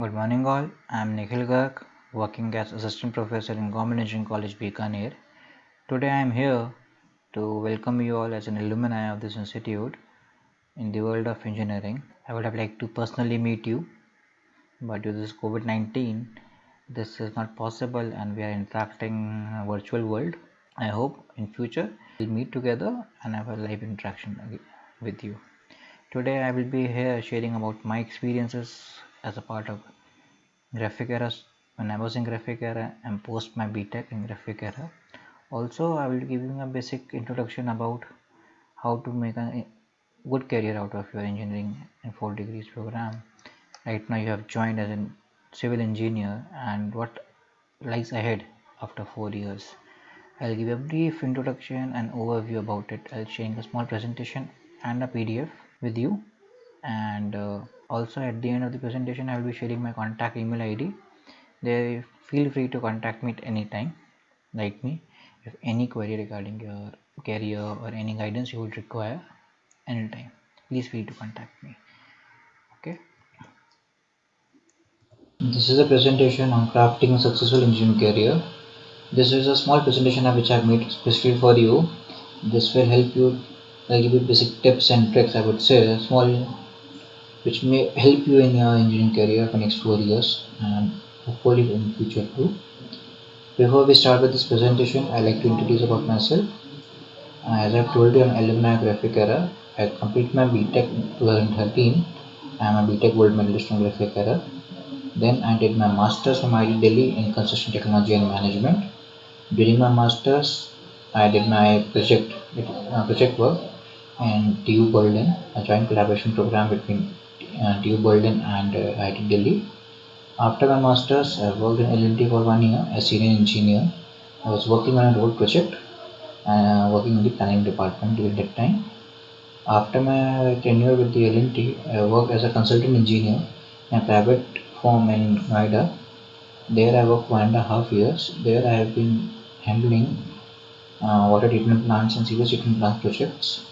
Good morning all, I am Nikhil Garg, working as Assistant Professor in Government Engineering College Bikaner. Today I am here to welcome you all as an alumni of this institute in the world of engineering. I would have liked to personally meet you, but due to this COVID-19, this is not possible and we are interacting in a virtual world. I hope in future we'll meet together and have a live interaction with you. Today I will be here sharing about my experiences as a part of graphic era when I was in graphic era and post my BTech in graphic era. Also I will give you a basic introduction about how to make a good career out of your engineering in 4 degrees program. Right now you have joined as a civil engineer and what lies ahead after 4 years. I'll give a brief introduction and overview about it. I'll share a small presentation and a PDF with you and uh, also at the end of the presentation I will be sharing my contact email ID there feel free to contact me at any time like me. If any query regarding your career or any guidance you would require anytime please feel to contact me. Okay? This is a presentation on crafting a successful engineering career. This is a small presentation which I made specifically for you. This will help you I'll give you basic tips and tricks I would say. Small which may help you in your engineering career for the next four years and hopefully in future too. Before we start with this presentation, I'd like to introduce about myself. As I've told you, I'm alumni Graphic Era. I completed my BTech in 2013. I'm a BTech Gold Medalist from Graphic Era. Then I did my Masters from IIT Delhi in Construction Technology and Management. During my Masters, I did my project uh, project work and TU Berlin, a joint collaboration program between uh, TU Berlin and uh, IIT Delhi. After my masters, I worked in L&T for one year as senior engineer. I was working on a road project and uh, working in the planning department during that time. After my tenure with the L&T, I worked as a consultant engineer in a private firm in Noida. There I worked one and a half years. There I have been handling uh, water treatment plants and sewage treatment plant projects.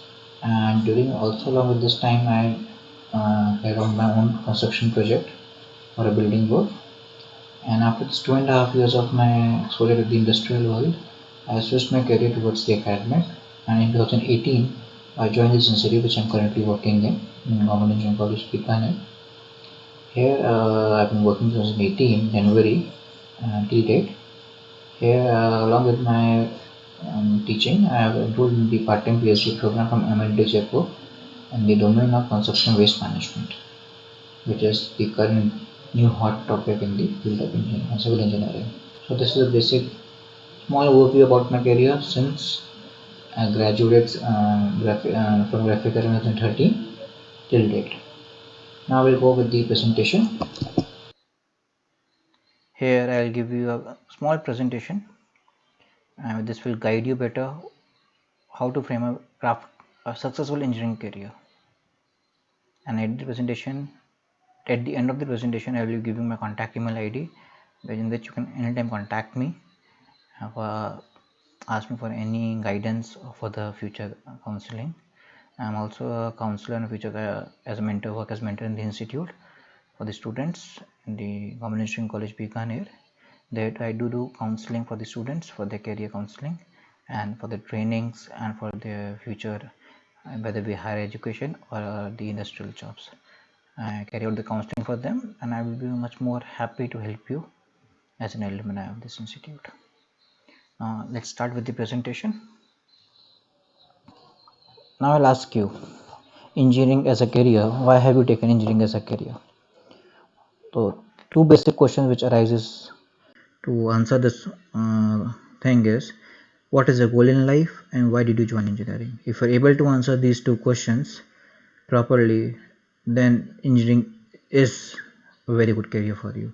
And during also along with this time, I uh, I run my own construction project or a building work and after this two and a half years of my exposure to the industrial world I switched my career towards the academic and in 2018 I joined this institute which I'm currently working in in Government Engineering College Bikaner. Here uh, I've been working since 2018 January uh, till date. Here uh, along with my um, teaching I have enrolled in the part-time PhD program from MIT Jaipur in the domain of construction waste management which is the current new hot topic in the field of engineering, civil engineering. So this is a basic small overview about my career since I graduated uh, uh, from graphic in 2013 till date. Now we'll go with the presentation. Here I'll give you a small presentation and this will guide you better how to frame a craft a successful engineering career. And at the presentation. At the end of the presentation I will be giving my contact email ID in which you can anytime contact me uh, ask me for any guidance for the future counseling. I'm also a counselor in future uh, as a mentor work as mentor in the institute for the students in the Government Engineering College Bikaner. That I do do counseling for the students for their career counseling and for the trainings and for their future whether be higher education or the industrial jobs. I carry out the counseling for them and I will be much more happy to help you as an alumni of this institute. Uh, let's start with the presentation. Now I'll ask you, engineering as a career, why have you taken engineering as a career? So two basic questions which arises to answer this uh, thing is, what is the goal in life and why did you join engineering? If you're able to answer these two questions properly, then engineering is a very good career for you.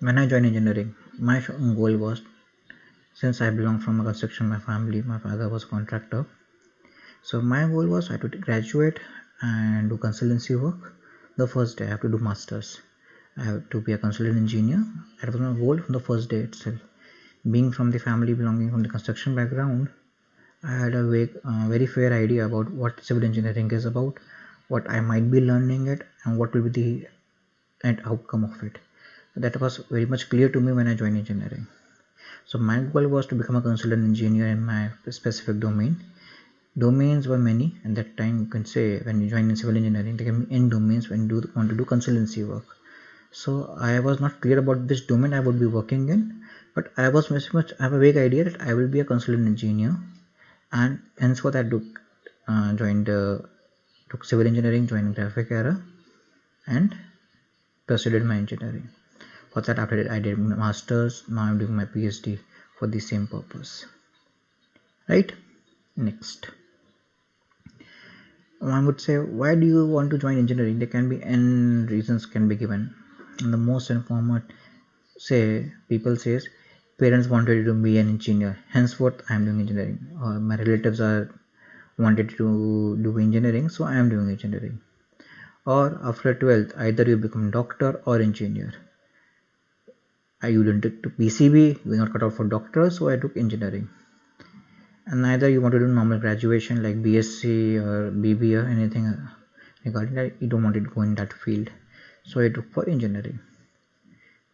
When i joined engineering my goal was since i belong from a construction my family my father was a contractor. So my goal was i to graduate and do consultancy work. The first day i have to do masters. I have to be a consultant engineer. That was my goal from the first day itself being from the family belonging from the construction background i had a vague, uh, very fair idea about what civil engineering is about what I might be learning it and what will be the end outcome of it. That was very much clear to me when i joined engineering. So my goal was to become a consultant engineer in my specific domain. Domains were many at that time you can say when you join in civil engineering there can be n domains when you do want to do consultancy work. So i was not clear about this domain i would be working in but i was very much i have a vague idea that i will be a consultant engineer and henceforth i took uh, joined uh, took civil engineering joined graphic era and pursued my engineering. For that after that i did my masters now i'm doing my phd for the same purpose. Right? Next. One would say why do you want to join engineering? There can be n reasons can be given. And the most informed say people says parents wanted to be an engineer henceforth i am doing engineering or my relatives are wanted to do engineering so i am doing engineering or after 12th either you become doctor or engineer I didn't take PCB, you are not cut out for doctor, so I took engineering. And neither you want to do normal graduation like BSc or BBA or anything uh, regarding that, you don't want to go in that field. So I took for engineering.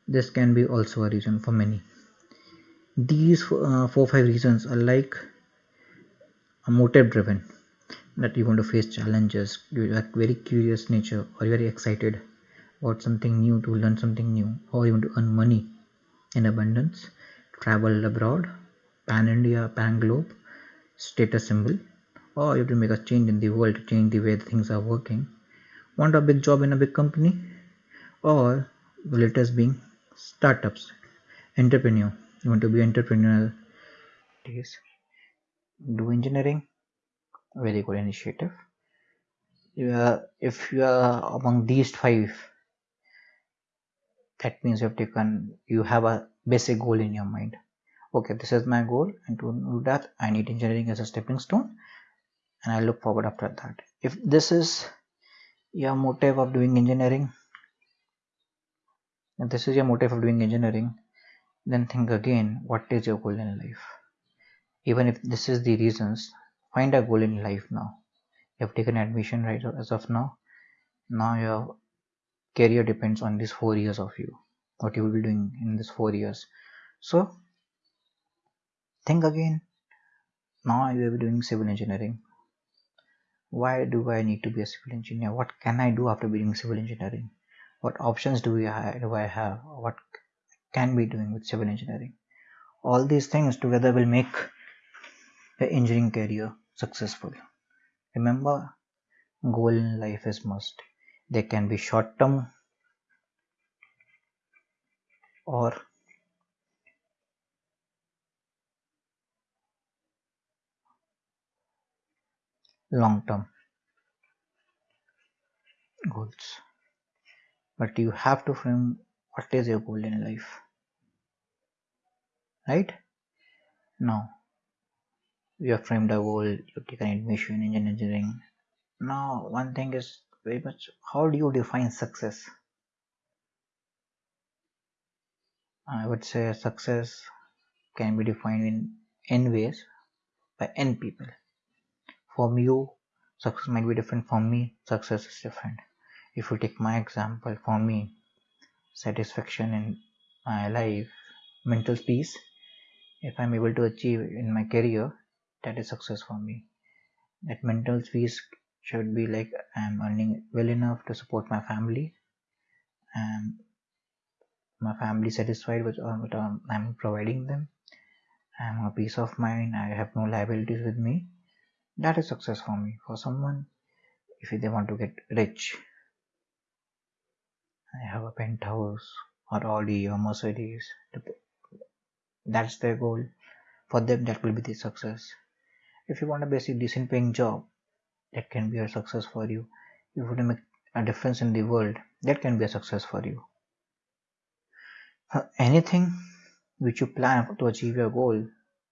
This can be also a reason for many. These uh, four five reasons are like a motive driven that you want to face challenges, you are very curious nature, or you are very excited about something new to learn something new, or you want to earn money in abundance, travel abroad, pan India, pan globe, status symbol, or you have to make a change in the world to change the way things are working. Want a big job in a big company, or the latest being startups, entrepreneur. You want to be entrepreneurial. Do engineering, very good initiative. If you are among these five that means you have taken you have a basic goal in your mind okay this is my goal and to do that i need engineering as a stepping stone and i look forward after that if this is your motive of doing engineering if this is your motive of doing engineering then think again what is your goal in life? Even if this is the reasons find a goal in life now. You have taken admission right as of now. Now your career depends on these four years of you what you will be doing in this four years. So think again. Now you will be doing civil engineering. Why do i need to be a civil engineer? What can i do after being civil engineering? What options do, we do i have? What can be doing with civil engineering. All these things together will make the engineering career successful. Remember goal in life is must. They can be short term or long term goals. But you have to frame what is your goal in life? Right? Now you have framed a goal you've taken admission in engineering. Now one thing is very much how do you define success? I would say success can be defined in n ways by n people. For you success might be different. For me success is different. If you take my example for me satisfaction in my life mental peace if i'm able to achieve in my career that is success for me that mental peace should be like I'm earning well enough to support my family and my family satisfied with uh, what um, I'm providing them. I'm a peace of mind. I have no liabilities with me. That is success for me. For someone, if they want to get rich, I have a penthouse or Audi or Mercedes. That's their goal. For them, that will be the success. If you want a basic decent paying job, that can be a success for you if you want to make a difference in the world that can be a success for you anything which you plan to achieve your goal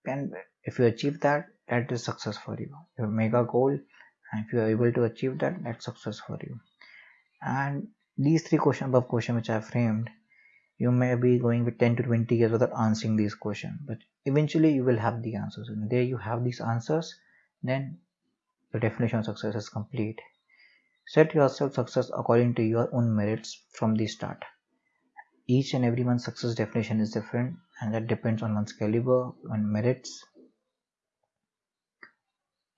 can if you achieve that that is success for you you make a goal and if you are able to achieve that that's success for you and these three questions above question which i have framed you may be going with 10 to 20 years without answering these questions but eventually you will have the answers and there you have these answers then the definition of success is complete Set yourself success according to your own merits from the start. Each and everyone's success definition is different, and that depends on one's caliber, on merits,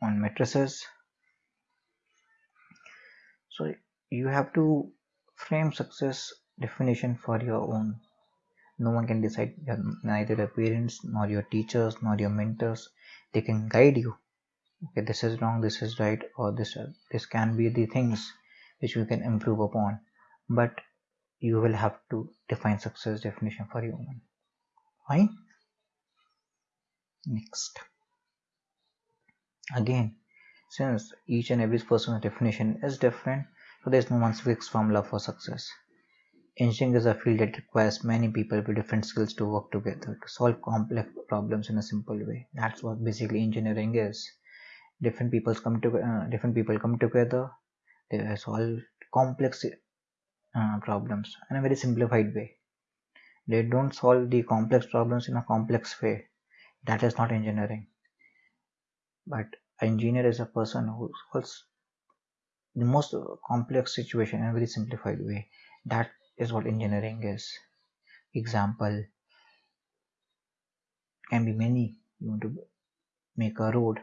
on matrices. So you have to frame success definition for your own. No one can decide, neither your parents, nor your teachers, nor your mentors. They can guide you. Okay, this is wrong, this is right, or this this can be the things which you can improve upon. But you will have to define success definition for your own. Fine. Next. Again, since each and every person's definition is different, so there's no one fixed formula for success. Engineering is a field that requires many people with different skills to work together to solve complex problems in a simple way. That's what basically engineering is. Different people come to uh, different people come together. They solve complex uh, problems in a very simplified way. They don't solve the complex problems in a complex way. That is not engineering. But engineer is a person who solves the most uh, complex situation in a very simplified way. That is what engineering is. Example can be many. You want to make a road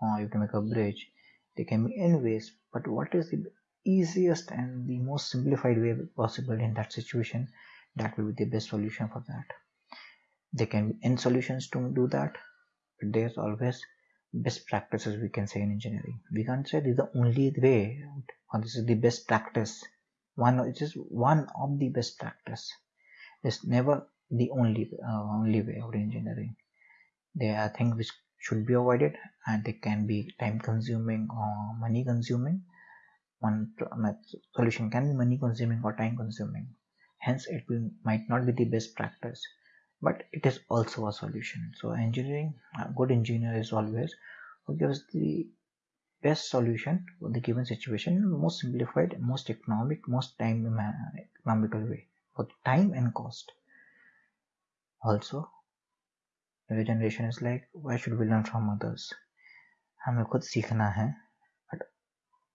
or you have to make a bridge. They can be in ways, but what is the easiest and the most simplified way possible in that situation? That will be the best solution for that. There can be n solutions to do that, but there's always best practices we can say in engineering. We can't say this is the only way or this is the best practice. One it is one of the best practice. It's never the only uh, only way of engineering. There are things which should be avoided and they can be time consuming or money consuming. One solution can be money consuming or time consuming. Hence it will might not be the best practice but it is also a solution so engineering a good engineer is always who gives the best solution for the given situation most simplified most economic most time economical way for time and cost also the generation is like why should we learn from others हमें खुद सीखना है but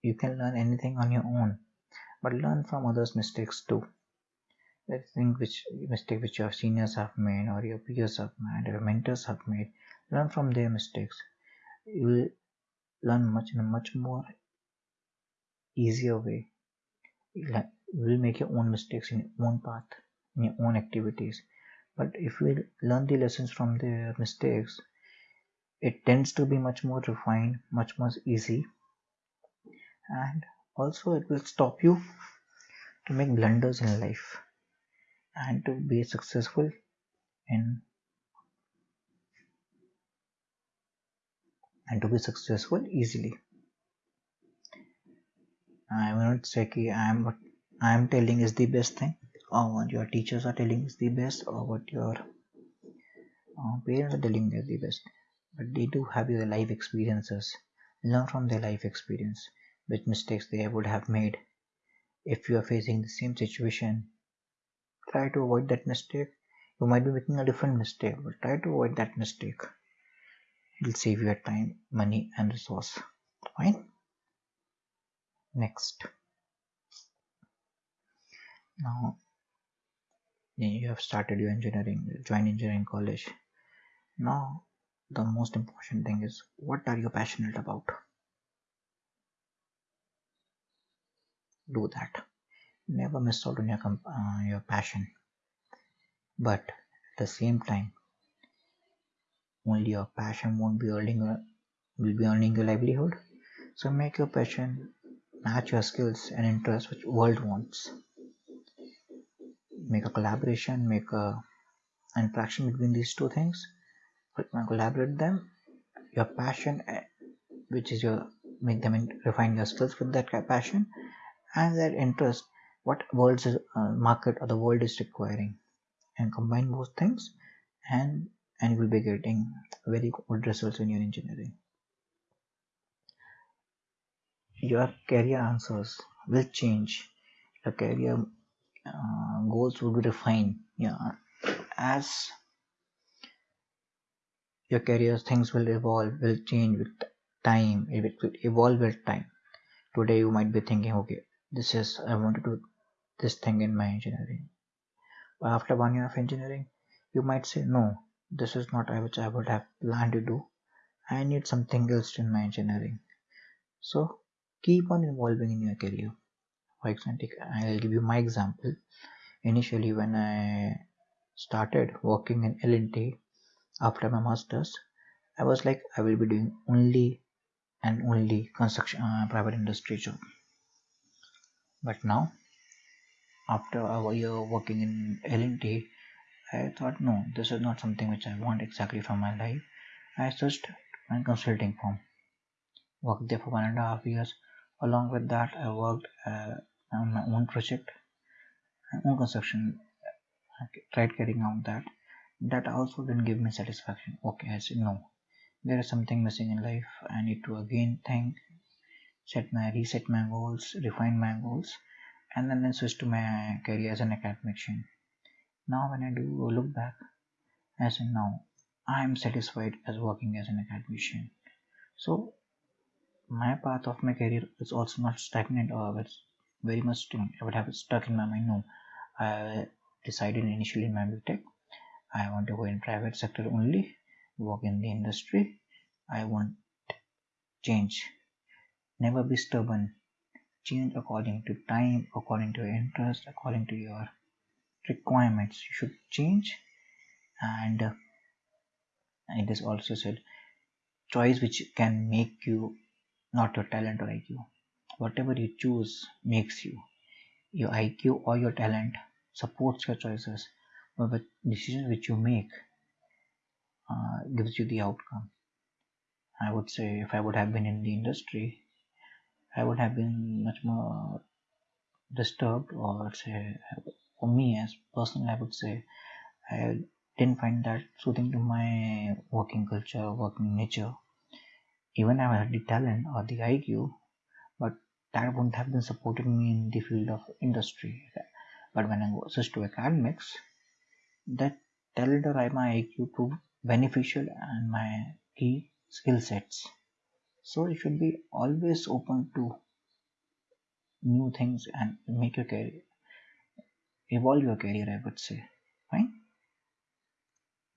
you can learn anything on your own but learn from others mistakes too I think which mistake which your seniors have made or your peers have made or your mentors have made learn from their mistakes. You will learn much in a much more easier way. You will make your own mistakes in your own path in your own activities. But if we learn the lessons from their mistakes it tends to be much more refined much more easy. And also it will stop you to make blunders in life and to be successful in and to be successful easily. I will not say I am what I am telling is the best thing, or what your teachers are telling is the best, or what your uh, parents are telling is the best. But they do have their life experiences. Learn from their life experience, which mistakes they would have made. If you are facing the same situation, try to avoid that mistake. You might be making a different mistake, but try to avoid that mistake. It will save your time money and resource. Fine. Next. Now you have started your engineering join engineering college. Now the most important thing is what are you passionate about? Do that never miss out on your uh, your passion. But at the same time only your passion won't be earning a, will be earning your livelihood. So make your passion match your skills and interests which world wants. Make a collaboration make a interaction between these two things. Collaborate them your passion eh, which is your make them in, refine your skills with that passion and that interest what world's uh, market or the world is requiring. And combine both things and and you will be getting very good results in your engineering. Your career answers will change. Your career uh, goals will be refined. Yeah. As your career things will evolve will change with time. It will evolve with time. Today you might be thinking okay this is i want to do this thing in my engineering. But after one year of engineering you might say no this is not which i would have planned to do. I need something else in my engineering. So keep on evolving in your career. For example i'll give you my example. Initially when i started working in l&t after my masters i was like i will be doing only and only construction uh, private industry job. But now after a year working in l&t i thought no this is not something which i want exactly from my life. I searched my consulting firm. Worked there for one and a half years. Along with that i worked uh, on my own project my own construction. I tried carrying out that. That also didn't give me satisfaction. Okay i said no there is something missing in life. I need to again think set my reset my goals refine my goals and then, then switch to my career as an academician now when i do look back i say now i am satisfied as working as an academician so my path of my career is also not stagnant or it's very much i would have stuck in my mind no i decided initially in my BTech I want to go in private sector only, work in the industry. I want change. Never be stubborn. Change according to time, according to your interest, according to your requirements. You should change. And uh, it is also said choice which can make you not your talent or IQ. Whatever you choose makes you. Your IQ or your talent supports your choices but the decision which you make uh, gives you the outcome i would say if i would have been in the industry i would have been much more disturbed or say for me as personally i would say i didn't find that soothing to my working culture working nature even i had the talent or the iq but that wouldn't have been supported me in the field of industry but when i switched to academics that talent or my IQ proved beneficial and my key skill sets. So you should be always open to new things and make your career evolve your career I would say. Fine.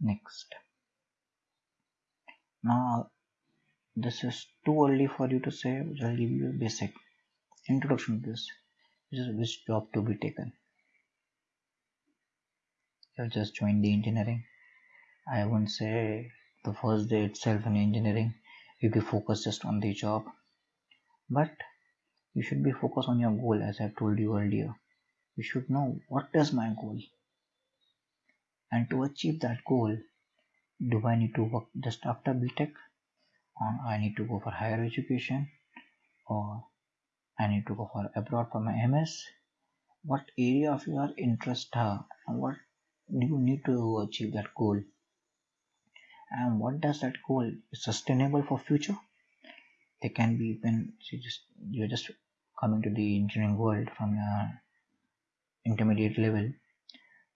Next. Now this is too early for you to say, which I'll give you a basic introduction to this, which is which job to be taken you have just joined the engineering i won't say the first day itself in engineering you be focused just on the job but you should be focused on your goal as i've told you earlier. You should know what is my goal. And to achieve that goal do i need to work just after btech or i need to go for higher education? Or i need to go for abroad for my ms what area of your interest are? And what do you need to achieve that goal and what does that goal is sustainable for future? They can be when you just you're just coming to the engineering world from your intermediate level.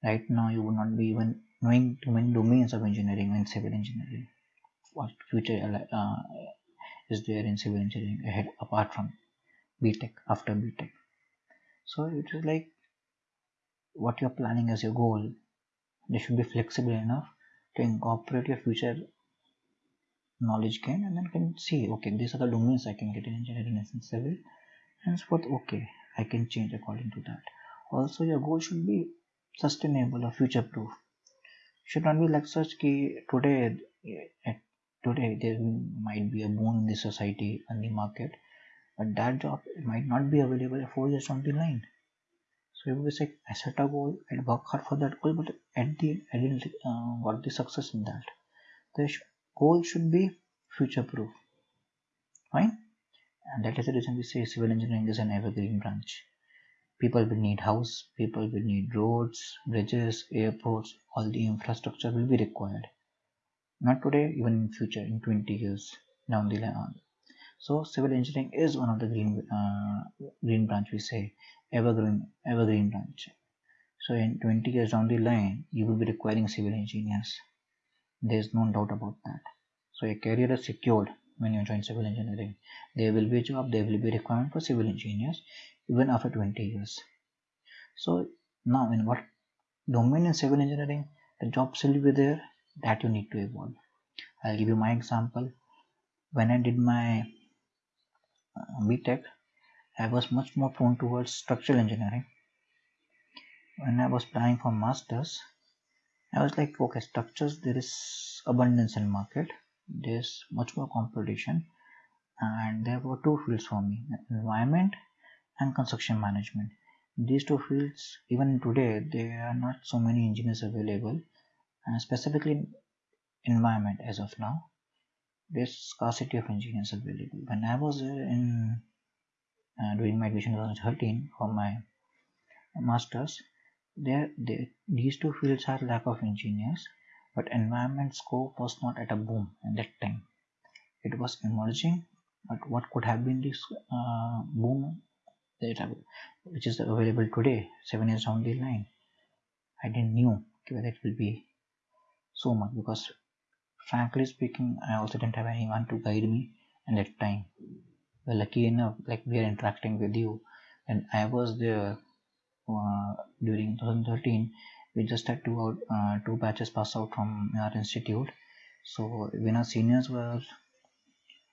Right now you would not be even knowing too many domains of engineering and civil engineering. What future uh, is there in civil engineering ahead apart from btech after btech so it is like what you're planning as your goal. They should be flexible enough to incorporate your future knowledge gain and then can see okay these are the domains i can get in engineering and civil henceforth okay i can change according to that. Also your goal should be sustainable or future proof should not be like such key today eh, today there might be a boom in the society and the market but that job might not be available four years down the line so it was set a goal and work hard for that goal, but at the end I didn't uh, got the success in that. The goal should be future proof. Fine, and that is the reason we say civil engineering is an evergreen branch. People will need house, people will need roads, bridges, airports, all the infrastructure will be required. Not today, even in future, in 20 years down the line. So civil engineering is one of the green uh, green branch we say evergreen evergreen branch. So in 20 years down the line, you will be requiring civil engineers. There is no doubt about that. So your career is secured when you join civil engineering. There will be a job, there will be a requirement for civil engineers even after 20 years. So now in what domain in civil engineering, the jobs will be there that you need to evolve. I'll give you my example. When I did my Uh, BTech, I was much more prone towards structural engineering. When I was planning for masters, I was like, okay, structures there is abundance in market. There's much more competition, and there were two fields for me: environment and construction management. These two fields, even today, there are not so many engineers available, and specifically environment as of now. There's scarcity of engineers available. When I was in uh, doing my admission in 2013 for my masters, there, there these two fields are lack of engineers, but environment scope was not at a boom at that time. It was emerging, but what could have been this uh, boom that which is available today, seven years down the line? I didn't knew whether it will be so much because frankly speaking, I also didn't have anyone to guide me at that time. Well, lucky enough, like we are interacting with you, and I was there uh, during 2013. We just had two out, uh, two batches pass out from our institute. So when our seniors were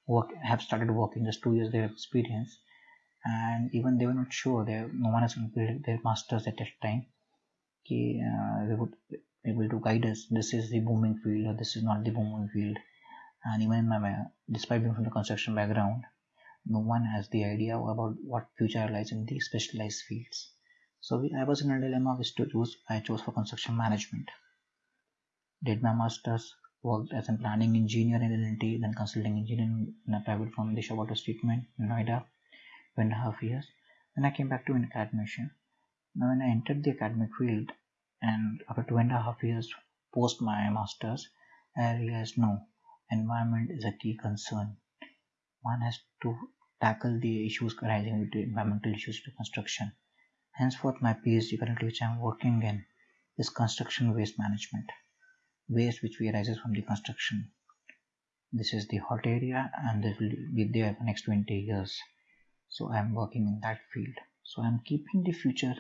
work have started working, just two years their experience, and even they were not sure. They no one has completed their masters at that time. Uh, they would able to guide us this is the booming field or this is not the booming field and even in my despite being from the construction background no one has the idea about what future lies in the specialized fields so we, i was in a dilemma which to choose i chose for construction management did my masters worked as a planning engineer in L&T, then consulting engineer in a private firm the Water Treatment in Noida, two and a half years. Then I came back to an academician. Now, when I entered the academic field, and after two and a half years post my masters i realized no environment is a key concern. One has to tackle the issues arising with the environmental issues to construction. Henceforth my phd currently which i'm working in is construction waste management waste which arises from the construction. This is the hot area and this will be there for next 20 years. So i'm working in that field. So i'm keeping the future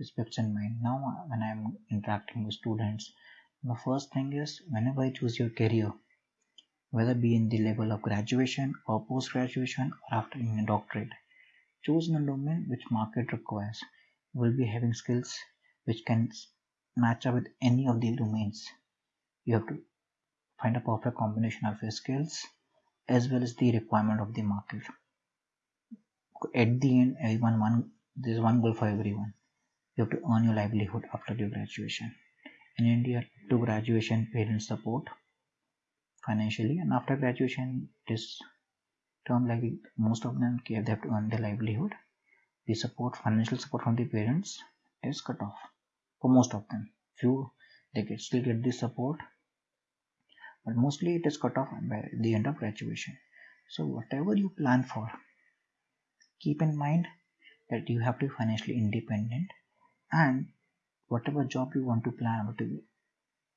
aspects in mind now uh, when i'm interacting with students the first thing is whenever i choose your career whether be in the level of graduation or post graduation or after in a doctorate choose in a domain which market requires. Will be having skills which can match up with any of the domains. You have to find a perfect combination of your skills as well as the requirement of the market. At the end everyone one there's one goal for everyone you have to earn your livelihood after your graduation. In india to graduation parents support financially and after graduation it is term like most of them they have to earn their livelihood. The support financial support from the parents is cut off for most of them. Few they get still get this support but mostly it is cut off by the end of graduation. So whatever you plan for keep in mind that you have to be financially independent and whatever job you want to plan whatever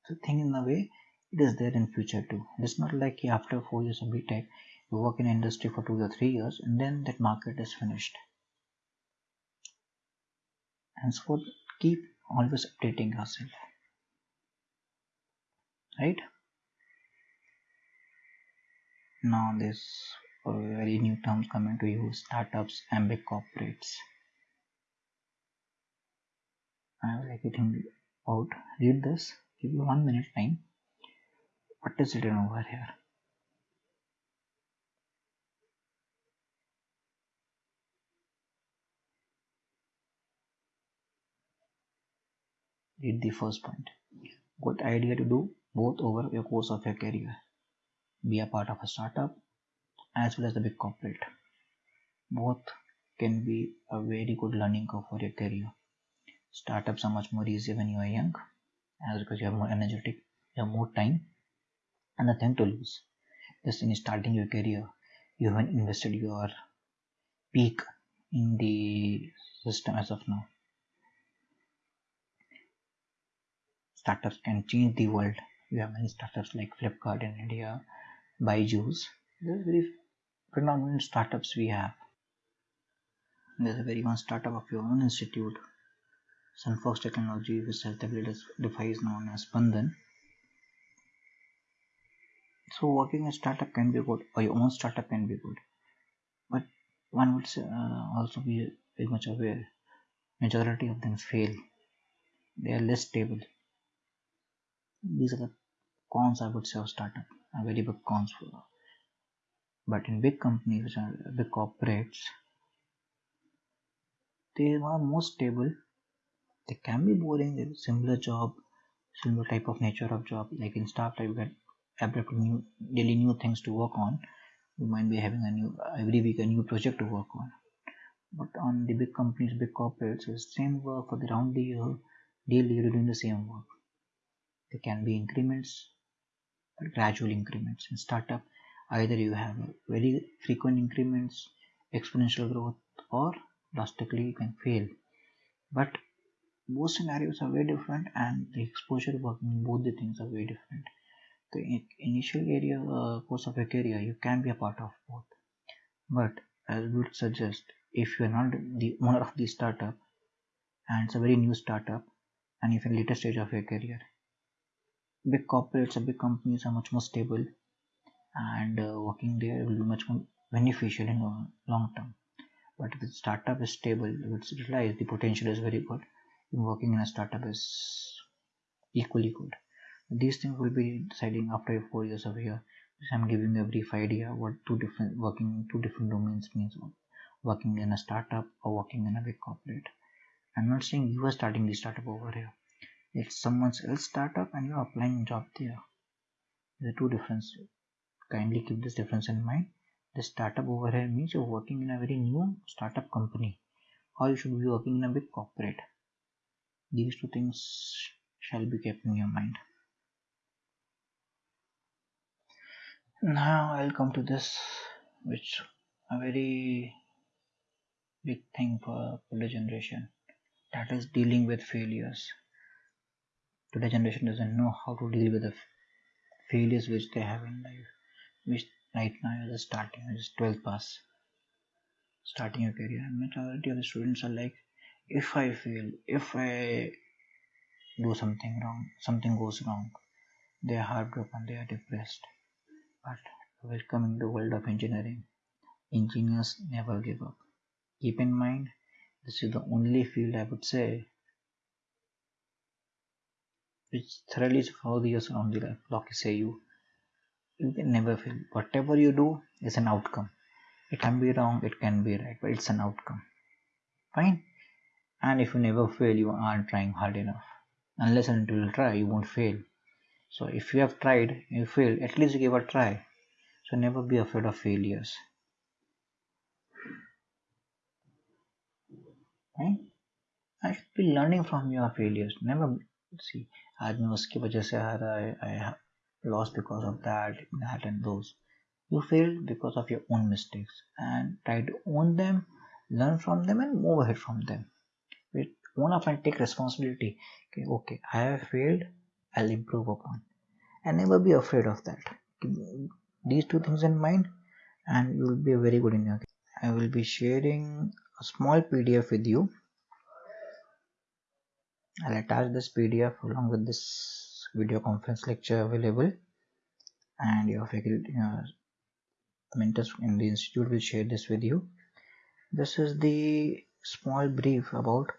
so think in a way it is there in future too. It's not like after four years of btech you work in industry for two or three years and then that market is finished. Henceforth keep always updating yourself. Right? Now this very new terms coming to you startups and big corporates I will thinking about read this. Give you one minute time. What is written over here? Read the first point. Good idea to do both over your course of your career. Be a part of a startup as well as the big corporate. Both can be a very good learning curve for your career startups are much more easier when you are young as because you have more energetic you have more time and nothing to lose. Just in starting your career. You haven't invested your peak in the system as of now. Startups can change the world. We have many startups like flipkart in india byju's. There's very predominant startups we have. There's a very one startup of your own institute, Sunfox Technology, which self-defies known as Spandan. So working a startup can be good, or your own startup can be good, but one would uh, also be very much aware majority of them fail. They are less stable. These are the cons I would say of startup, are very big cons for. But in big companies, which are big corporates, they are more stable. They can be boring, similar job, similar type of nature of job. Like in startup, you get abruptly new, daily new things to work on. You might be having a new every week a new project to work on but on the big companies, big corporates, it's same work for the round the year, daily you're doing the same work. There can be increments, gradual increments. In startup, either you have very frequent increments, exponential growth, or drastically you can fail. But both scenarios are very different, and the exposure working both the things are very different. The initial area uh, course of your career, you can be a part of both. But I would suggest if you are not the owner of the startup and it's a very new startup and if in later stage of your career big corporates or big companies are much more stable and uh, working there will be much more beneficial in the long term but if the startup is stable it's realized the potential is very good working in a startup is equally good these things will be deciding after four years of here i'm giving you a brief idea what two different working in two different domains means working in a startup or working in a big corporate. I'm not saying you are starting the startup over here. It's someone else startup and you're applying job there. There's two difference. Kindly keep this difference in mind. The startup over here means you're working in a very new startup company or you should be working in a big corporate. These two things shall be kept in your mind. Now I'll come to this which a very big thing for today's generation that is dealing with failures today's generation doesn't know how to deal with the failures which they have in life which right now is starting is 12 pass starting a career and majority of the students are like if i fail if i do something wrong something goes wrong they are heartbroken they are depressed but welcoming the world of engineering engineers never give up keep in mind this is the only field I would say which thoroughly follows around the life. say you you can never fail. Whatever you do is an outcome. It can be wrong, it can be right, but it's an outcome. Fine And if you never fail, you aren't trying hard enough. Unless until you try, you won't fail. So if you have tried, you failed, at least give a try. So never be afraid of failures. I should be learning from your failures. Never see आज मैं उसकी वजह से हारा I, I lost because of that, that and those. You failed because of your own mistakes and try to own them, learn from them and move ahead from them. Own up and take responsibility. Okay, okay, I have failed, I'll improve upon. And never be afraid of that. These two things in mind and you will be very good in your I will be sharing a small PDF with you. I'll attach this PDF along with this video conference lecture available and your faculty uh, mentors in the institute will share this with you. This is the small brief about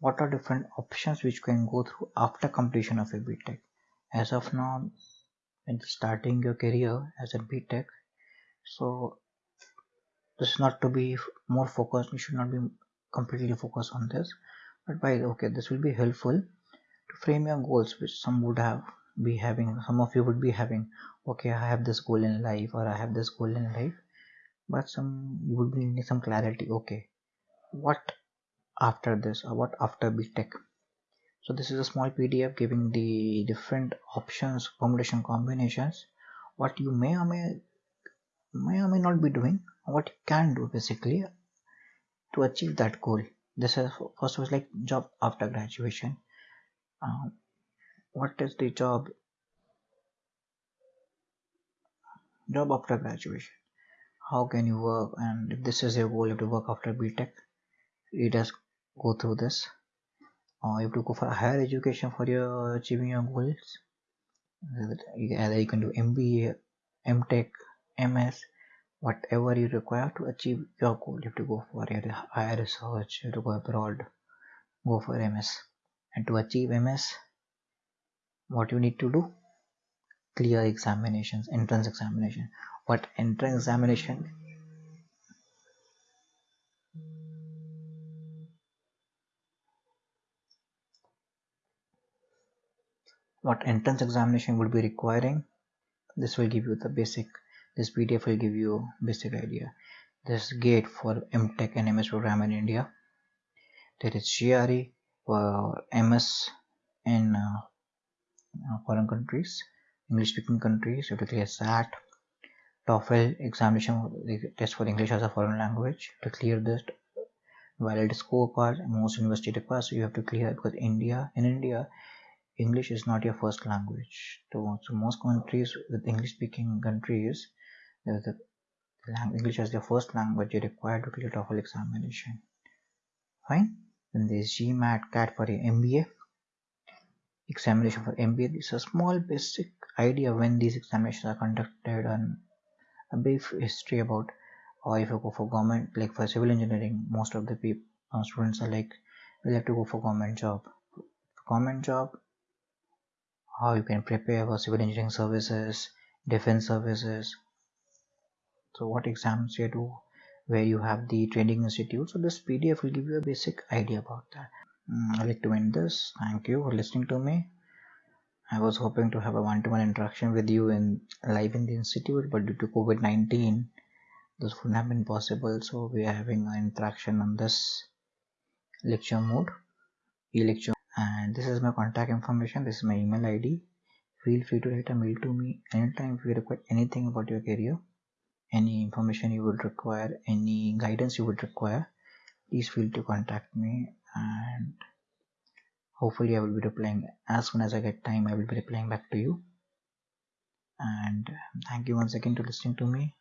what are different options which can go through after completion of a BTech. As of now, when starting your career as a BTech, so this is not to be more focused you should not be completely focused on this. But by okay this will be helpful to frame your goals which some would have be having some of you would be having. Okay i have this goal in life or i have this goal in life but some you would be needing some clarity. Okay what after this or what after btech so this is a small pdf giving the different options combination combinations what you may or may may or may not be doing what you can do basically to achieve that goal. This is first was like job after graduation. Um, what is the job? Job after graduation. How can you work? And if this is your goal you have to work after btech you just go through this. Or you have to go for higher education for your achieving your goals. Either you can do mba mtech ms whatever you require to achieve your goal. You have to go for your higher research you have to go abroad go for ms and to achieve ms what you need to do? Clear examinations entrance examination. What entrance examination what entrance examination would be requiring. This will give you the basic this pdf will give you basic idea. This gate for mtech and ms program in india. There is gre for ms in uh, foreign countries english speaking countries you have to clear sat TOEFL examination test for English as a foreign language to clear this valid scorecard. Most university requires you have to clear because India in India English is not your first language. So, so most countries with English speaking countries, the English as their first language, you required to clear TOEFL examination. Fine. Then there's GMAT CAT for your MBA. Examination for MBA. This is a small basic idea when these examinations are conducted and a brief history about or if you go for government like for civil engineering most of the people uh, students are like we'll have to go for government job government job how you can prepare for civil engineering services defense services. So what exams you do where you have the training institute. So this pdf will give you a basic idea about that. Mm, i'd like to end this. Thank you for listening to me. I was hoping to have a one-to-one -one interaction with you in live in the institute but due to covid-19 this wouldn't have been possible. So we are having an interaction on this lecture mode e-lecture and this is my contact information. This is my email id feel free to write a mail to me anytime if you require anything about your career any information you would require any guidance you would require please feel to contact me. And hopefully i will be replying as soon as i get time i will be replying back to you. And thank you once again to listening to me